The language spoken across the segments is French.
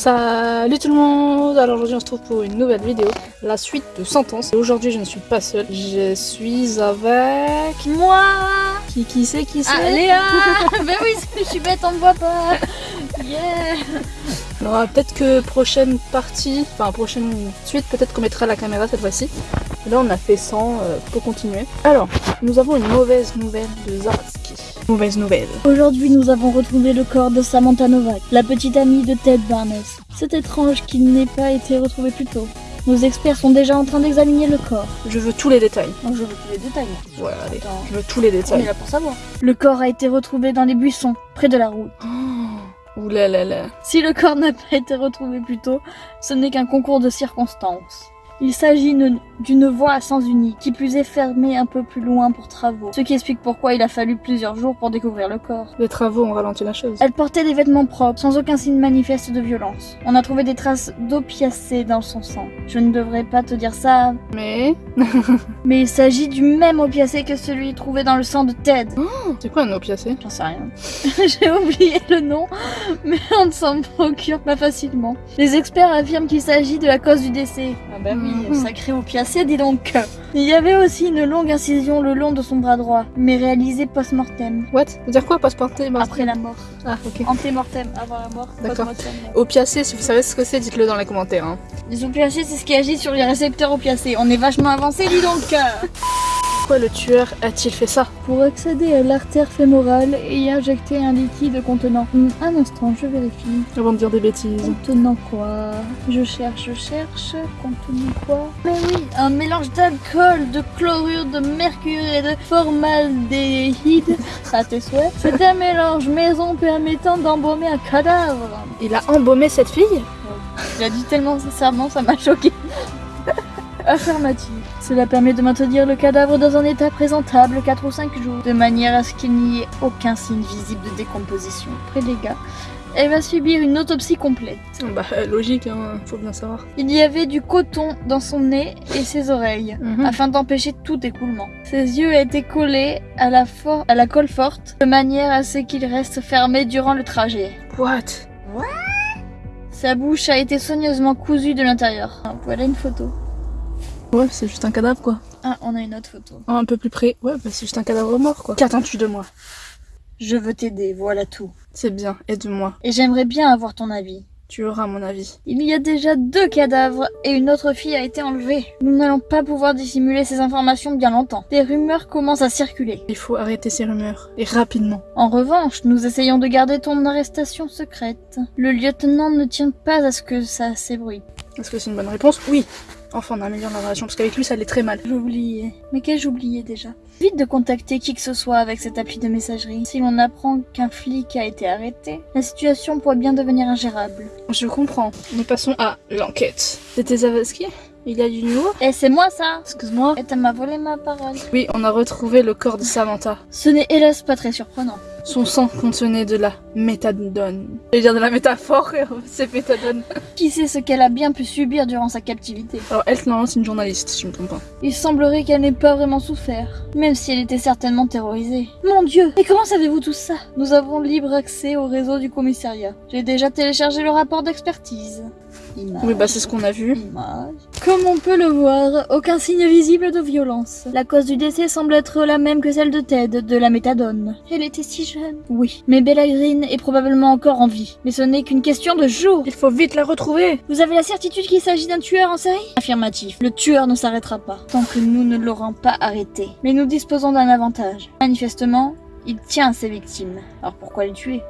Salut tout le monde Alors aujourd'hui on se retrouve pour une nouvelle vidéo, la suite de Sentence. Et aujourd'hui je ne suis pas seule, je suis avec... Moi Qui, qui c'est qui c'est Ah, Léa Ben oui, je suis bête, on me voit pas Yeah Alors peut-être que prochaine partie, enfin prochaine suite, peut-être qu'on mettra la caméra cette fois-ci. Là on a fait 100 euh, pour continuer. Alors, nous avons une mauvaise nouvelle de Zaratski. Mauvaise nouvelle. Aujourd'hui, nous avons retrouvé le corps de Samantha Novak, la petite amie de Ted Barnes. C'est étrange qu'il n'ait pas été retrouvé plus tôt. Nos experts sont déjà en train d'examiner le corps. Je veux tous les détails. Donc je veux tous les détails. Allez. Attends, Je veux tous les on est détails. là pour savoir. Le corps a été retrouvé dans les buissons, près de la route. Oh, ouh là là là. Si le corps n'a pas été retrouvé plus tôt, ce n'est qu'un concours de circonstances. Il s'agit ne- d'une voie à sens unique, qui plus est fermée un peu plus loin pour travaux, ce qui explique pourquoi il a fallu plusieurs jours pour découvrir le corps. Les travaux ont ralenti la chose. Elle portait des vêtements propres, sans aucun signe manifeste de violence. On a trouvé des traces d'opiacés dans son sang. Je ne devrais pas te dire ça, Mais... mais il s'agit du même opiacé que celui trouvé dans le sang de Ted. C'est quoi un opiacé? J'en sais rien. J'ai oublié le nom, mais on ne s'en procure pas facilement. Les experts affirment qu'il s'agit de la cause du décès. Ah bah oui, Sacré opiacé, dis donc. Il y avait aussi une longue incision le long de son bras droit, mais réalisée post-mortem. What? Dire quoi passeporter Après la mort. Ah, ok. Antémortem, avant la mort. D'accord. post-mortem. Opiacé, si vous savez ce que c'est, dites-le dans les commentaires. hein. Les opiacés, c'est ce qui agit sur les récepteurs opiacés. On est vachement avancé, dis donc. Pourquoi le tueur a-t-il fait ça Pour accéder à l'artère fémorale et y injecter un liquide contenant. Un instant, je vérifie. Avant de dire des bêtises. Contenant quoi Je cherche, je cherche. Contenant quoi Mais oui, un mélange d'alcool, de chlorure, de mercure et de formaldéhyde. À tes souhaits. C'est un mélange maison permettant d'embaumer un cadavre. Il a embaumé cette fille Il a dit tellement sincèrement, ça m'a choqué. Affirmative. Cela permet de maintenir le cadavre dans un état présentable 4 ou 5 jours, de manière à ce qu'il n'y ait aucun signe visible de décomposition. Après les gars, elle va subir une autopsie complète. Bah, logique, hein, faut bien savoir. Il y avait du coton dans son nez et ses oreilles, Mhm. afin d'empêcher tout écoulement. Ses yeux étaient collés à la, for- à la colle forte, de manière à ce qu'ils restent fermés durant le trajet. What? Sa bouche a été soigneusement cousue de l'intérieur. Voilà une photo. Ouais, c'est juste un cadavre, quoi. Ah, on a une autre photo. Oh, un peu plus près. Ouais, bah, c'est juste un cadavre mort, quoi. Qu'attends-tu de moi? Je veux t'aider, voilà tout. C'est bien, aide-moi. Et j'aimerais bien avoir ton avis. Tu auras mon avis. Il y a déjà deux cadavres et une autre fille a été enlevée. Nous n'allons pas pouvoir dissimuler ces informations bien longtemps. Des rumeurs commencent à circuler. Il faut arrêter ces rumeurs. Et rapidement. En revanche, nous essayons de garder ton arrestation secrète. Le lieutenant ne tient pas à ce que ça s'ébruite. Est-ce que c'est une bonne réponse? Oui. Enfin, on améliore la relation, parce qu'avec lui, ça allait très mal. J'ai oublié. Mais qu'ai-je oublié déjà? Vite de contacter qui que ce soit avec cette appli de messagerie. Si l'on apprend qu'un flic a été arrêté, la situation pourrait bien devenir ingérable. Je comprends. Nous passons à l'enquête. C'était Zavaski Il y a du nouveau? Eh, c'est moi ça Excuse-moi. Et t'as m'a volé ma parole. Oui, on a retrouvé le corps de Samantha. Ce n'est hélas pas très surprenant. Son sang contenait de la méthadone. Je vais dire de la métaphore, c'est méthadone. Qui sait ce qu'elle a bien pu subir durant sa captivité Alors, elle, normalement, c'est une journaliste, si je me trompe pas. Il semblerait qu'elle n'ait pas vraiment souffert, même si elle était certainement terrorisée. Mon dieu Et comment savez-vous tout ça? Nous avons libre accès au réseau du commissariat. J'ai déjà téléchargé le rapport d'expertise. Image. Oui, bah, c'est ce qu'on a vu. Image. Comme on peut le voir, aucun signe visible de violence. La cause du décès semble être la même que celle de Ted, de la méthadone. Elle était si jeune. Oui, mais Bella Green est probablement encore en vie. Mais ce n'est qu'une question de jours. Il faut vite la retrouver Vous avez la certitude qu'il s'agit d'un tueur en série? Affirmatif. Le tueur ne s'arrêtera pas tant que nous ne l'aurons pas arrêté. Mais nous disposons d'un avantage. Manifestement, il tient à ses victimes. Alors pourquoi les tuer?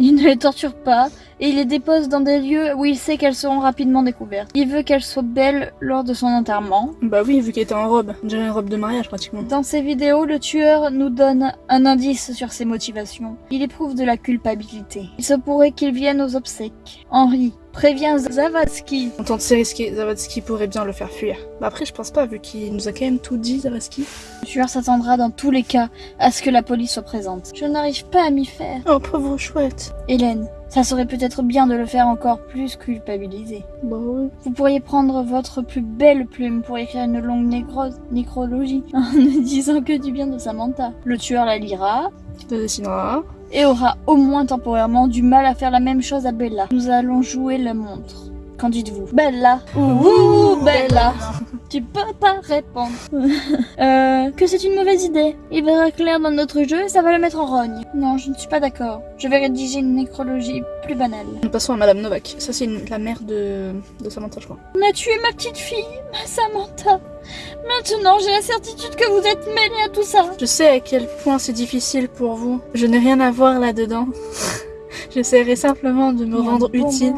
Il ne les torture pas et il les dépose dans des lieux où il sait qu'elles seront rapidement découvertes. Il veut qu'elles soient belles lors de son enterrement. Bah oui, vu qu'elle était en robe. On dirait une robe de mariage, pratiquement. Dans ses vidéos, le tueur nous donne un indice sur ses motivations. Il éprouve de la culpabilité. Il se pourrait qu'il vienne aux obsèques. Henri prévient Zavatsky En tant que c'est risqué, Zavatsky pourrait bien le faire fuir. Bah après, je pense pas, vu qu'il nous a quand même tout dit, Zavatsky. Le tueur s'attendra dans tous les cas à ce que la police soit présente. Je n'arrive pas à m'y faire. Oh, pauvre chouette. Hélène, ça serait peut-être bien de le faire encore plus culpabiliser. Bah. Vous pourriez prendre votre plus belle plume pour écrire une longue nécro- nécrologie en ne disant que du bien de Samantha. Le tueur la lira, la dessinera. et aura au moins temporairement du mal à faire la même chose à Bella. Nous allons jouer la montre. Qu'en dites-vous Bella Ouh, Bella Tu peux pas répondre. euh, que c'est une mauvaise idée. Il verra clair dans notre jeu et ça va le mettre en rogne. Non, je ne suis pas d'accord. Je vais rédiger une nécrologie plus banale. Nous passons à Madame Novak. Ça, c'est la mère de, de Samantha, je crois. On a tué ma petite fille, ma Samantha. Maintenant, j'ai la certitude que vous êtes mêlés à tout ça. Je sais à quel point c'est difficile pour vous. Je n'ai rien à voir là-dedans. J'essaierai simplement de me rendre utile.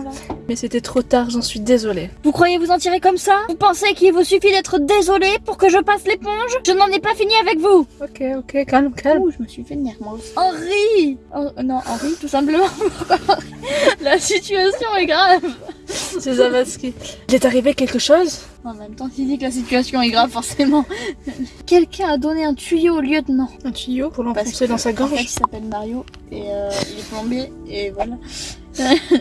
Mais c'était trop tard, j'en suis désolée. Vous croyez vous en tirer comme ça? Vous pensez qu'il vous suffit d'être désolé pour que je passe l'éponge? Je n'en ai pas fini avec vous Ok, ok, calme, calme. Ouh, je me suis fait nerf, moi aussi. Henri Oh, Non, Henri, tout simplement. La situation est grave. C'est Zavatsky. Il est arrivé quelque chose? En même temps, s'il dit que la situation est grave, forcément. Quelqu'un a donné un tuyau au lieutenant. Un tuyau pour l'enfoncer dans sa En fait, gorge? il s'appelle Mario et euh, il est plombier et voilà.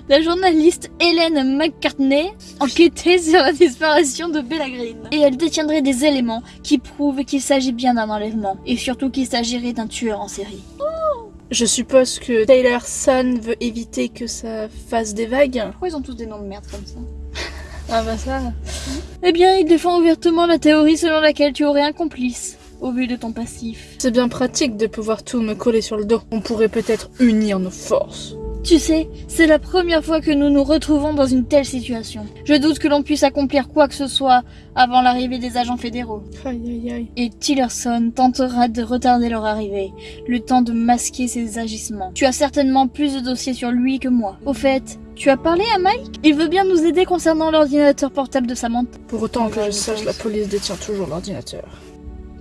La journaliste Hélène McCartney enquêtait sur la disparition de Bella Green. Et elle détiendrait des éléments qui prouvent qu'il s'agit bien d'un enlèvement et surtout qu'il s'agirait d'un tueur en série. Je suppose que Taylor Sun veut éviter que ça fasse des vagues. Pourquoi ils ont tous des noms de merde comme ça Ah bah ça... Eh bien, il défend ouvertement la théorie selon laquelle tu aurais un complice, au vu de ton passif. C'est bien pratique de pouvoir tout me coller sur le dos. On pourrait peut-être unir nos forces. Tu sais, c'est la première fois que nous nous retrouvons dans une telle situation. Je doute que l'on puisse accomplir quoi que ce soit avant l'arrivée des agents fédéraux. Aïe aïe aïe. Et Tillerson tentera de retarder leur arrivée, le temps de masquer ses agissements. Tu as certainement plus de dossiers sur lui que moi. Au fait, tu as parlé à Mike? Il veut bien nous aider concernant l'ordinateur portable de Samantha. Pour autant que je sache, la police détient toujours l'ordinateur.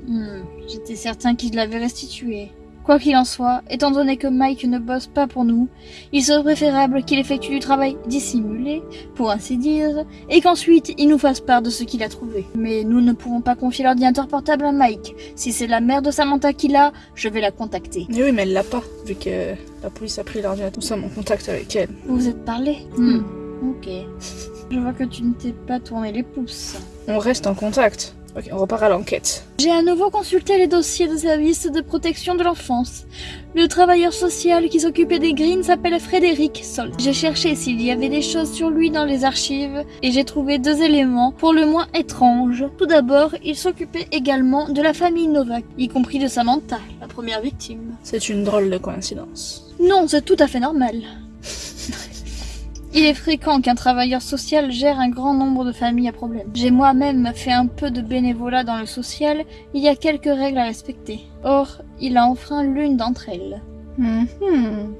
Hmm, J'étais certain qu'il l'avait restitué. Quoi qu'il en soit, étant donné que Mike ne bosse pas pour nous, il serait préférable qu'il effectue du travail dissimulé, pour ainsi dire, et qu'ensuite il nous fasse part de ce qu'il a trouvé. Mais nous ne pouvons pas confier l'ordinateur portable à Mike. Si c'est la mère de Samantha qui l'a, je vais la contacter. Mais oui, mais elle l'a pas, vu que la police a pris l'ordinateur. Nous sommes en contact avec elle. Vous vous êtes parlé Hmm, ok. Je vois que tu ne t'es pas tourné les pouces. On reste en contact. Ok, on repart à l'enquête. J'ai à nouveau consulté les dossiers de services de protection de l'enfance. Le travailleur social qui s'occupait des Greens s'appelle Frédéric Sol. J'ai cherché s'il y avait des choses sur lui dans les archives et j'ai trouvé deux éléments pour le moins étranges. Tout d'abord, il s'occupait également de la famille Novak, y compris de Samantha, la première victime. C'est une drôle de coïncidence. Non, c'est tout à fait normal. Il est fréquent qu'un travailleur social gère un grand nombre de familles à problème. J'ai moi-même fait un peu de bénévolat dans le social, il y a quelques règles à respecter. Or, il a enfreint l'une d'entre elles. Mhm.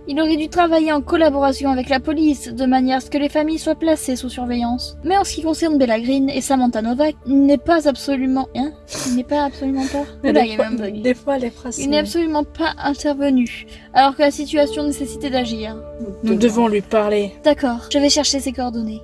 Il aurait dû travailler en collaboration avec la police, de manière à ce que les familles soient placées sous surveillance. Mais en ce qui concerne Bella Green et Samantha Novak, il n'est pas absolument... Hein Il n'est pas absolument pas... Mais Oula, des, fois, même un bug. des fois, les phrases. Il n'est absolument pas intervenu, alors que la situation nécessitait d'agir. Nous devons lui parler. D'accord, je vais chercher ses coordonnées.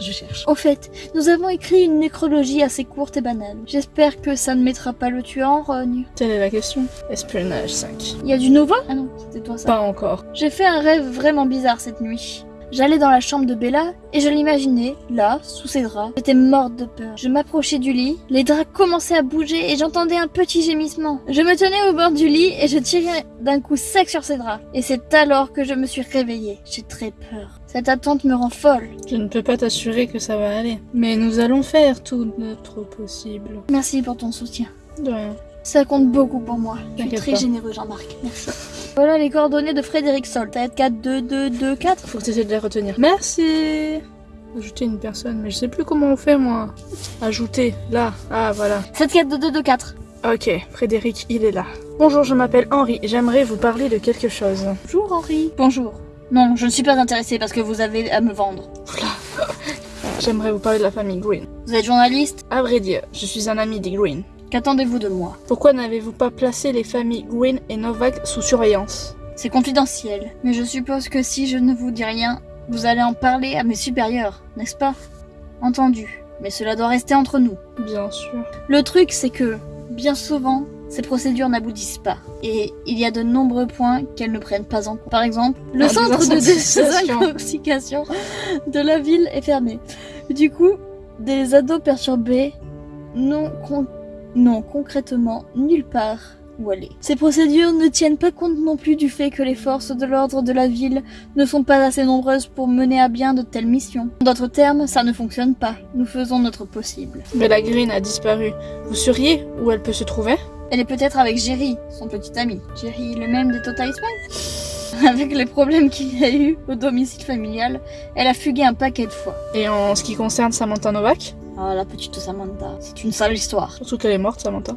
Je cherche. Au fait, nous avons écrit une nécrologie assez courte et banale. J'espère que ça ne mettra pas le tueur en rogne. Telle est la question. Espionnage 5. Il y a du nouveau? Ah non, c'était toi ça. Pas encore. J'ai fait un rêve vraiment bizarre cette nuit. J'allais dans la chambre de Bella et je l'imaginais, là, sous ses draps. J'étais morte de peur. Je m'approchais du lit, les draps commençaient à bouger et j'entendais un petit gémissement. Je me tenais au bord du lit et je tirais d'un coup sec sur ses draps. Et c'est alors que je me suis réveillée. J'ai très peur. Cette attente me rend folle. Je ne peux pas t'assurer que ça va aller. Mais nous allons faire tout notre possible. Merci pour ton soutien. De rien. Ça compte beaucoup pour moi. Tu es très pas. généreux, Jean-Marc. Merci. Voilà les coordonnées de Frédéric Sol. Ça va être 4, 2, 2, 2, 4. Faut que tu essaies de les retenir. Merci Ajouter une personne, mais je sais plus comment on fait moi. Ajouter, là. Ah voilà. 7, 4, 2, 2, 2, 4. Ok, Frédéric, il est là. Bonjour, je m'appelle Henri. J'aimerais vous parler de quelque chose. Bonjour Henri. Bonjour. Non, je ne suis pas intéressée parce que vous avez à me vendre. J'aimerais vous parler de la famille Green. Vous êtes journaliste? À vrai dire, je suis un ami des Green. Qu'attendez-vous de moi Pourquoi n'avez-vous pas placé les familles Green et Novak sous surveillance C'est confidentiel. Mais je suppose que si je ne vous dis rien, vous allez en parler à mes supérieurs, n'est-ce pas? Entendu. Mais cela doit rester entre nous. Bien sûr. Le truc, c'est que, bien souvent, ces procédures n'aboutissent pas. Et il y a de nombreux points qu'elles ne prennent pas en compte. Par exemple, le Ah, centre de désintoxication. de la ville est fermé. Du coup, des ados perturbés n'ont con- n'ont concrètement nulle part où aller. Ces procédures ne tiennent pas compte non plus du fait que les forces de l'ordre de la ville ne sont pas assez nombreuses pour mener à bien de telles missions. En d'autres termes, ça ne fonctionne pas. Nous faisons notre possible. Mais la green a disparu. Vous sauriez où elle peut se trouver? Elle est peut-être avec Jerry, son petit ami. Jerry, le même des Total Spice Avec les problèmes qu'il y a eu au domicile familial, elle a fugué un paquet de fois. Et en ce qui concerne Samantha Novak? Ah, la petite Samantha, c'est une sale histoire. Surtout qu'elle est morte, Samantha.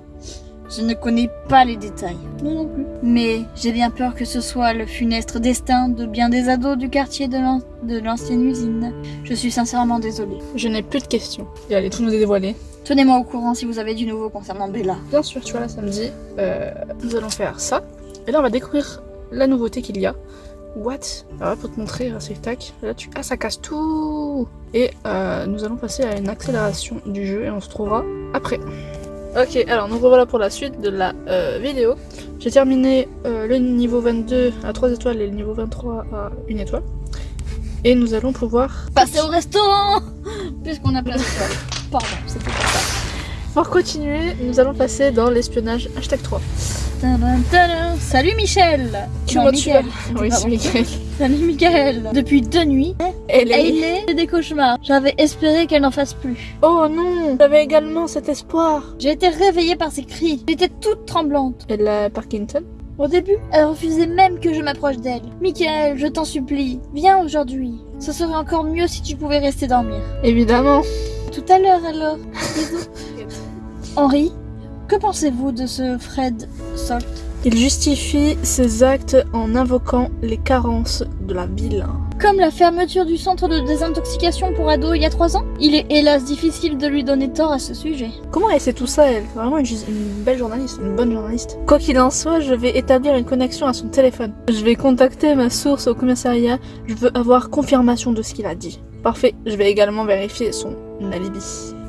Je ne connais pas les détails. Non, non plus. Mais j'ai bien peur que ce soit le funeste destin de bien des ados du quartier de l'an- de l'ancienne usine. Je suis sincèrement désolée. Je n'ai plus de questions. Et allez tout nous dévoiler. Tenez-moi au courant si vous avez du nouveau concernant Bella. Bien sûr, tu vois, là, samedi, euh, nous allons faire ça. Et là, on va découvrir la nouveauté qu'il y a. What? Alors là, pour te montrer, euh, c'est tac. Là, tu... Ah, ça casse tout Et euh, nous allons passer à une accélération du jeu et on se trouvera après. Ok, alors nous revoilà pour la suite de la euh, vidéo. J'ai terminé euh, le niveau 22 à 3 étoiles et le niveau 23 à 1 étoile. Et nous allons pouvoir Passez au restaurant Puisqu'on a plein d'étoiles. Pardon, c'était pas ça. Pour continuer, nous allons passer dans l'espionnage hashtag 3. Tadam, tadam. Salut Michel Tu Non. Oui, c'est. Salut Michael Depuis deux nuits, Elle est... Hailey fait des cauchemars. J'avais espéré qu'elle n'en fasse plus. Oh non J'avais également cet espoir. J'ai été réveillée par ses cris. J'étais toute tremblante. Elle a Parkinson? Au début, elle refusait même que je m'approche d'elle. Michael, je t'en supplie, viens aujourd'hui. Ce serait encore mieux si tu pouvais rester dormir. Évidemment. Tout à l'heure alors. Henri, que pensez-vous de ce Fred Salt? Il justifie ses actes en invoquant les carences de la ville. Comme la fermeture du centre de désintoxication pour ados il y a trois ans Il est hélas difficile de lui donner tort à ce sujet. Comment elle sait tout ça, elle? Vraiment une, une belle journaliste, une bonne journaliste. Quoi qu'il en soit, je vais établir une connexion à son téléphone. Je vais contacter ma source au commissariat. Je veux avoir confirmation de ce qu'il a dit. Parfait. Je vais également vérifier son alibi.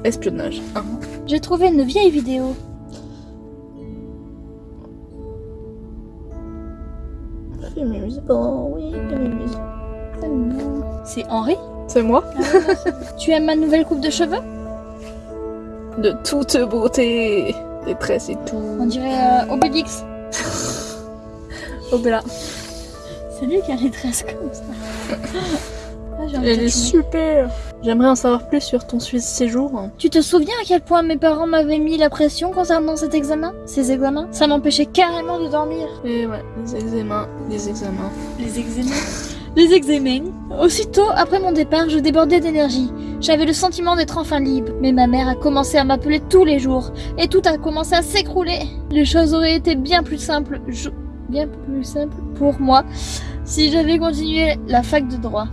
Espionnage. hein. J'ai trouvé une vieille vidéo. C'est Henri C'est moi Tu aimes ma nouvelle coupe de cheveux? De toute beauté. Des tresses et tout. On dirait euh, Obélix. Bella. C'est lui qui a les tresses comme ça. Elle est super. J'aimerais en savoir plus sur ton su- séjour. Tu te souviens à quel point mes parents m'avaient mis la pression concernant cet examen? Ces examens? Ça m'empêchait carrément de dormir. Et ouais, les examens, les examens. Les examens? Les examens? Aussitôt après mon départ, je débordais d'énergie. J'avais le sentiment d'être enfin libre. Mais ma mère a commencé à m'appeler tous les jours. Et tout a commencé à s'écrouler. Les choses auraient été bien plus simples. je- Bien plus simples pour moi si j'avais continué la fac de droit.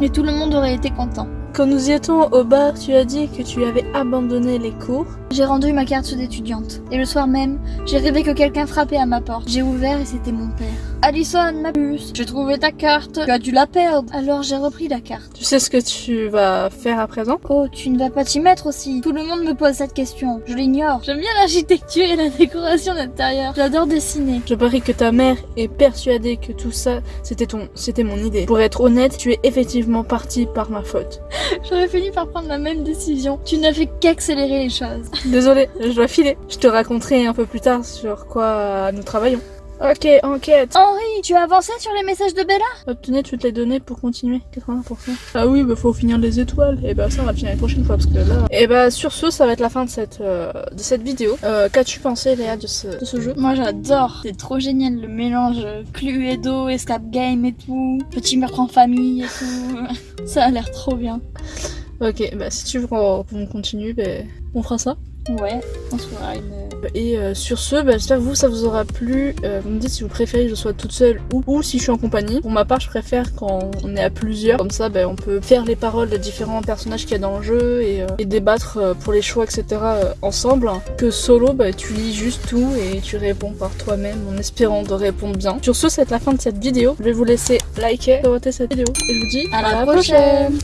Et tout le monde aurait été content. Quand nous étions au bar, tu as dit que tu avais abandonné les cours. J'ai rendu ma carte d'étudiante. Et le soir même, j'ai rêvé que quelqu'un frappait à ma porte. J'ai ouvert et c'était mon père. Allison, ma puce, j'ai trouvé ta carte. Tu as dû la perdre. Alors j'ai repris la carte. Tu sais ce que tu vas faire à présent? Oh, tu ne vas pas t'y mettre aussi. Tout le monde me pose cette question. Je l'ignore. J'aime bien l'architecture et la décoration d'intérieur. J'adore dessiner. Je parie que ta mère est persuadée que tout ça, c'était ton, c'était mon idée. Pour être honnête, tu es effectivement parti par ma faute. J'aurais fini par prendre la même décision. Tu n'as fait qu'accélérer les choses. Désolée, je dois filer. Je te raconterai un peu plus tard sur quoi nous travaillons. Ok, enquête. Henri, tu as avancé sur les messages de Bella? Obtenez toutes les données pour continuer. 80%. Ah oui, bah faut finir les étoiles. Et bah ça, on va le finir la prochaine fois parce que là. Et bah sur ce, ça va être la fin de cette, euh, de cette vidéo. Euh, Qu'as-tu pensé, Léa, de ce, de ce jeu? Moi j'adore. C'est trop génial le mélange Cluedo, Escape Game et tout. Petit meurtre en famille et tout. Ça a l'air trop bien. Ok, bah si tu veux qu'on qu'on continue, bah, on fera ça. Ouais, on se fera une. Et euh, sur ce, bah, j'espère que vous, ça vous aura plu. Euh, vous me dites si vous préférez que je sois toute seule ou, ou si je suis en compagnie. Pour ma part, je préfère quand on est à plusieurs. Comme ça, bah, on peut faire les paroles des différents personnages qu'il y a dans le jeu et, euh, et débattre euh, pour les choix, etc. euh, ensemble. Que solo, bah, tu lis juste tout et tu réponds par toi-même en espérant de répondre bien. Sur ce, c'est la fin de cette vidéo. Je vais vous laisser liker, commenter cette vidéo et je vous dis À la prochaine